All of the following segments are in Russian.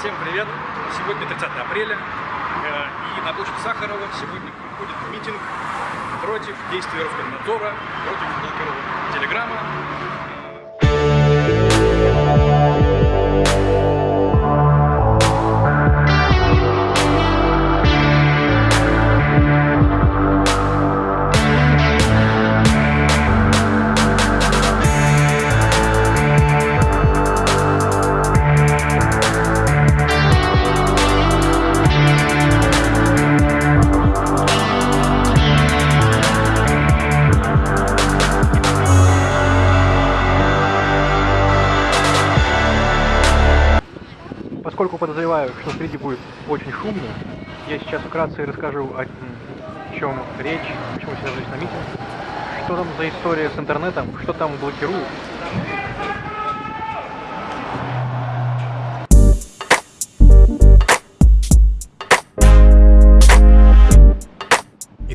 Всем привет! Сегодня 30 апреля, э, и на площадь Сахарова сегодня проходит митинг против действий Роскомнадзора, против блокировок Телеграма. Поскольку подозреваю, что впереди будет очень шумно, я сейчас вкратце расскажу, о чем речь, почему сейчас здесь на митинг, что там за история с интернетом, что там блокируют.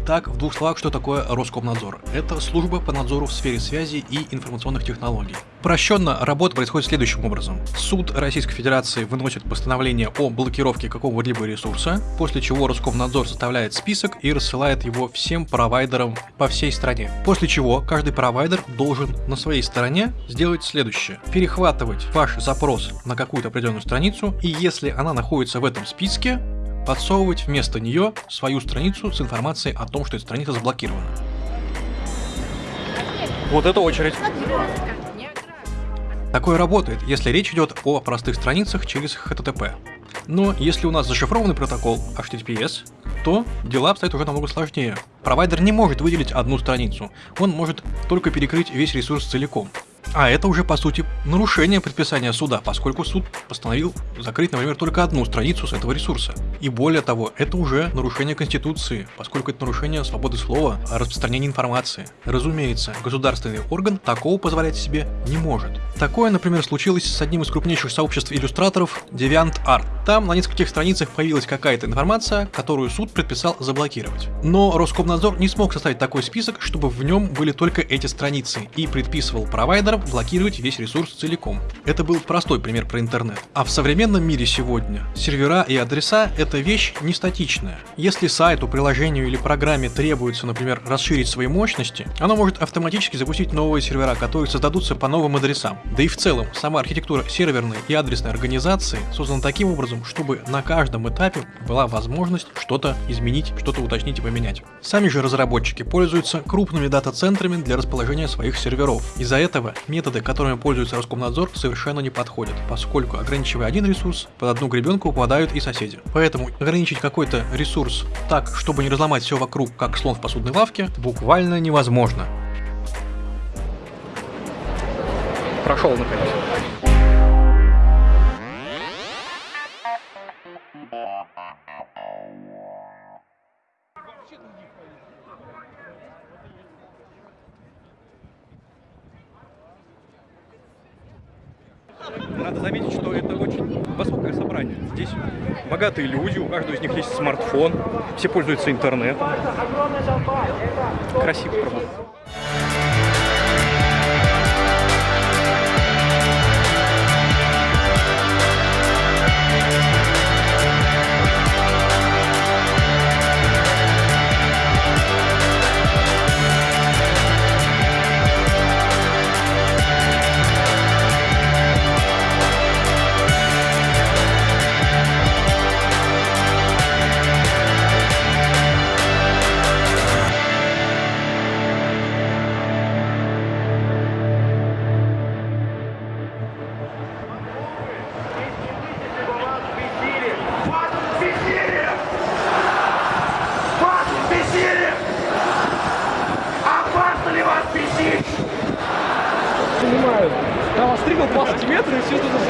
Итак, в двух словах, что такое Роскомнадзор? Это служба по надзору в сфере связи и информационных технологий. Прощенно работа происходит следующим образом. Суд Российской Федерации выносит постановление о блокировке какого-либо ресурса, после чего Роскомнадзор составляет список и рассылает его всем провайдерам по всей стране. После чего каждый провайдер должен на своей стороне сделать следующее. Перехватывать ваш запрос на какую-то определенную страницу, и если она находится в этом списке, подсовывать вместо нее свою страницу с информацией о том, что эта страница заблокирована. Вот это очередь. Такое работает, если речь идет о простых страницах через HTTP. Но если у нас зашифрованный протокол HTTPS, то дела обстоят уже намного сложнее. Провайдер не может выделить одну страницу, он может только перекрыть весь ресурс целиком. А это уже, по сути, нарушение предписания суда, поскольку суд постановил закрыть, например, только одну страницу с этого ресурса. И более того, это уже нарушение Конституции, поскольку это нарушение свободы слова, распространения информации. Разумеется, государственный орган такого позволять себе не может. Такое, например, случилось с одним из крупнейших сообществ иллюстраторов DeviantArt. Там на нескольких страницах появилась какая-то информация, которую суд предписал заблокировать. Но Роскомнадзор не смог составить такой список, чтобы в нем были только эти страницы, и предписывал провайдерам блокировать весь ресурс целиком. Это был простой пример про интернет. А в современном мире сегодня сервера и адреса — это вещь не статичная. Если сайту, приложению или программе требуется, например, расширить свои мощности, оно может автоматически запустить новые сервера, которые создадутся по новым адресам. Да и в целом, сама архитектура серверной и адресной организации создана таким образом, чтобы на каждом этапе была возможность что-то изменить, что-то уточнить и поменять. Сами же разработчики пользуются крупными дата-центрами для расположения своих серверов. Из-за этого методы, которыми пользуется Роскомнадзор, совершенно не подходят, поскольку ограничивая один ресурс, под одну гребенку попадают и соседи. Поэтому ограничить какой-то ресурс так, чтобы не разломать все вокруг, как слон в посудной лавке, буквально невозможно. Прошел наконец. Собрание. Здесь богатые люди, у каждого из них есть смартфон, все пользуются интернетом. Красиво, правда. 20 метров, и все туда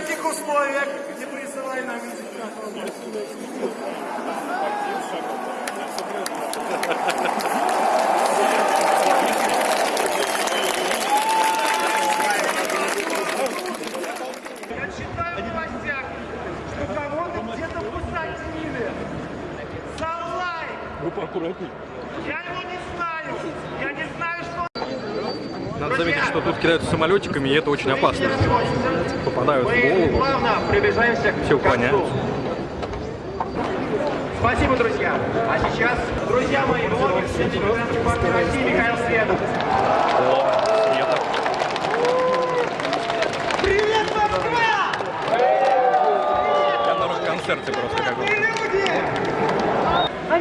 каких условиях не присылай нам видео. Я читаю в новостях, что кого-то где-то посадили за лайк. Вы поаккуратней. Я его не знаю. Я не знаю, что... Надо заметить, что тут кидаются самолетиками, и это очень опасно. Попадают в голову. плавно приближаемся к Все уклоняются. Спасибо, друзья. А сейчас, друзья мои, блогер, России Михаил Светов. Привет, Москва! Я просто как бы.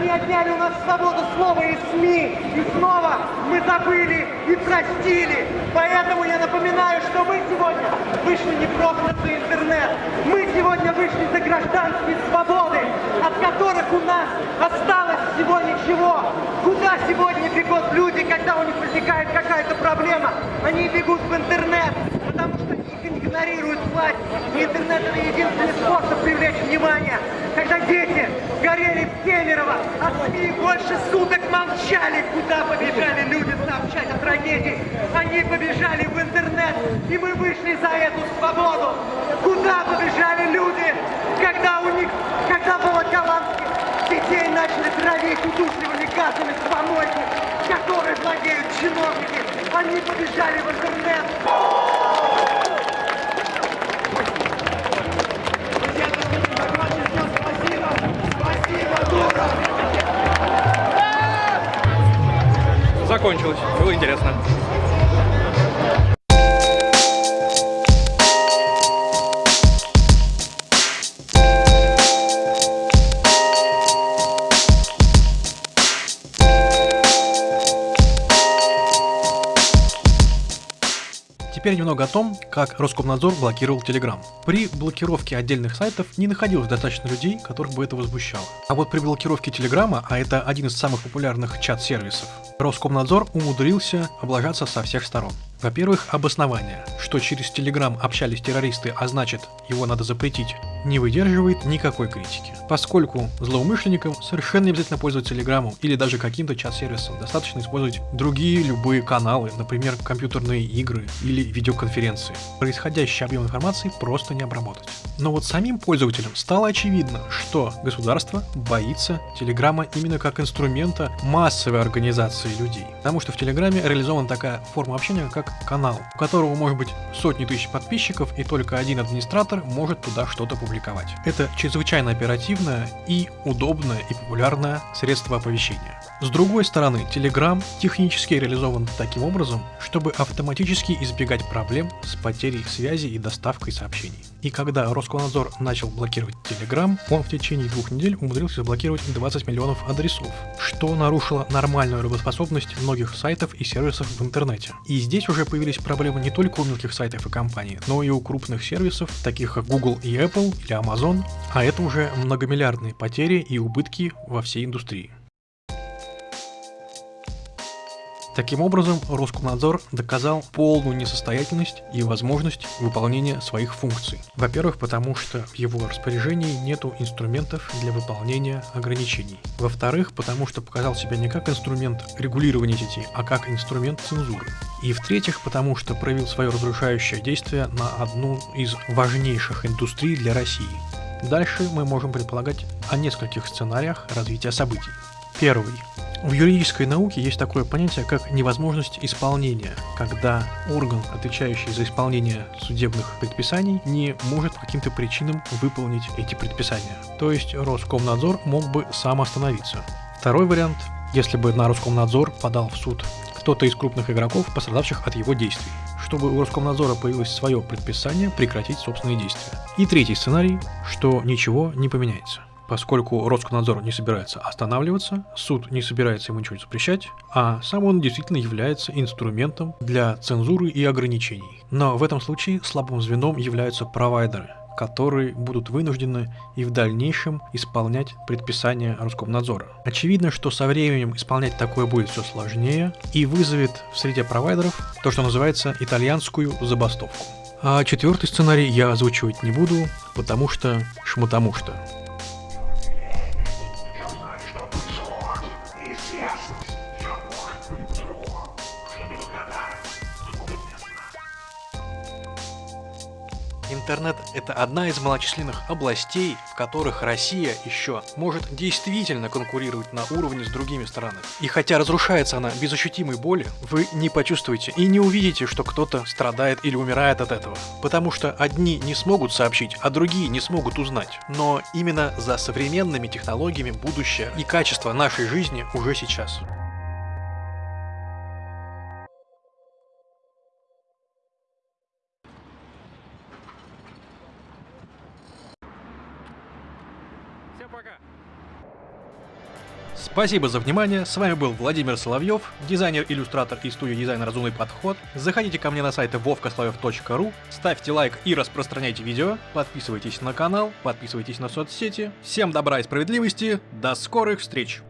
Они отняли у нас свободу слова и СМИ. И снова мы забыли и простили. Поэтому я напоминаю, что мы сегодня вышли не просто за интернет. Мы сегодня вышли за гражданские свободы, от которых у нас осталось всего ничего. Куда сегодня бегут люди, когда у них возникает какая-то проблема? Они бегут в интернет, потому что их игнорирует власть. И интернет это единственный способ привлечь внимание. Когда дети горели в Кемерово, а СМИ больше суток молчали, куда побежали люди сообщать о трагедии. Они побежали в интернет, и мы вышли за эту свободу. Куда побежали люди, когда у них, когда волоколамских детей начали травить удушливыми газами с помойки, которые владеют чиновники. Они побежали в интернет. Закончилось. Было интересно. Теперь немного о том, как Роскомнадзор блокировал Telegram. При блокировке отдельных сайтов не находилось достаточно людей, которых бы это возмущало. А вот при блокировке Телеграма, а это один из самых популярных чат-сервисов, Роскомнадзор умудрился облажаться со всех сторон. Во-первых, обоснование, что через Telegram общались террористы, а значит, его надо запретить, не выдерживает никакой критики. Поскольку злоумышленникам совершенно не обязательно пользоваться Телеграмом или даже каким-то чат-сервисом, достаточно использовать другие любые каналы, например, компьютерные игры или видеоконференции. Происходящий объем информации просто не обработать. Но вот самим пользователям стало очевидно, что государство боится Телеграма именно как инструмента массовой организации людей. Потому что в Телеграме реализована такая форма общения, как канал, у которого может быть сотни тысяч подписчиков, и только один администратор может туда что-то публиковать. Это чрезвычайно оперативное и удобное и популярное средство оповещения. С другой стороны, Telegram технически реализован таким образом, чтобы автоматически избегать проблем с потерей связи и доставкой сообщений. И когда Роскомнадзор начал блокировать Telegram, он в течение двух недель умудрился заблокировать 20 миллионов адресов, что нарушило нормальную работоспособность многих сайтов и сервисов в интернете. И здесь уже появились проблемы не только у мелких сайтов и компаний, но и у крупных сервисов, таких как Google и Apple или Amazon, а это уже многомиллиардные потери и убытки во всей индустрии. Таким образом, Роскомнадзор доказал полную несостоятельность и возможность выполнения своих функций. Во-первых, потому что в его распоряжении нету инструментов для выполнения ограничений. Во-вторых, потому что показал себя не как инструмент регулирования сети, а как инструмент цензуры. И в-третьих, потому что проявил свое разрушающее действие на одну из важнейших индустрий для России. Дальше мы можем предполагать о нескольких сценариях развития событий. Первый. В юридической науке есть такое понятие, как невозможность исполнения, когда орган, отвечающий за исполнение судебных предписаний, не может по каким-то причинам выполнить эти предписания. То есть Роскомнадзор мог бы сам остановиться. Второй вариант, если бы на Роскомнадзор подал в суд кто-то из крупных игроков, пострадавших от его действий, чтобы у Роскомнадзора появилось свое предписание прекратить собственные действия. И третий сценарий, что ничего не поменяется. Поскольку Роскомнадзор не собирается останавливаться, суд не собирается ему ничего запрещать, а сам он действительно является инструментом для цензуры и ограничений. Но в этом случае слабым звеном являются провайдеры, которые будут вынуждены и в дальнейшем исполнять предписания Роскомнадзора. Очевидно, что со временем исполнять такое будет все сложнее и вызовет в среде провайдеров то, что называется итальянскую забастовку. А четвертый сценарий я озвучивать не буду, потому что шмотому что. Yeah. Интернет – это одна из малочисленных областей, в которых Россия еще может действительно конкурировать на уровне с другими странами. И хотя разрушается она без ощутимой боли, вы не почувствуете и не увидите, что кто-то страдает или умирает от этого. Потому что одни не смогут сообщить, а другие не смогут узнать. Но именно за современными технологиями будущее и качество нашей жизни уже сейчас. Пока! Спасибо за внимание, с вами был Владимир Соловьев, дизайнер-иллюстратор из студии дизайна «Разумный подход». Заходите ко мне на сайт vovkoslovev.ru, ставьте лайк и распространяйте видео, подписывайтесь на канал, подписывайтесь на соцсети. Всем добра и справедливости, до скорых встреч!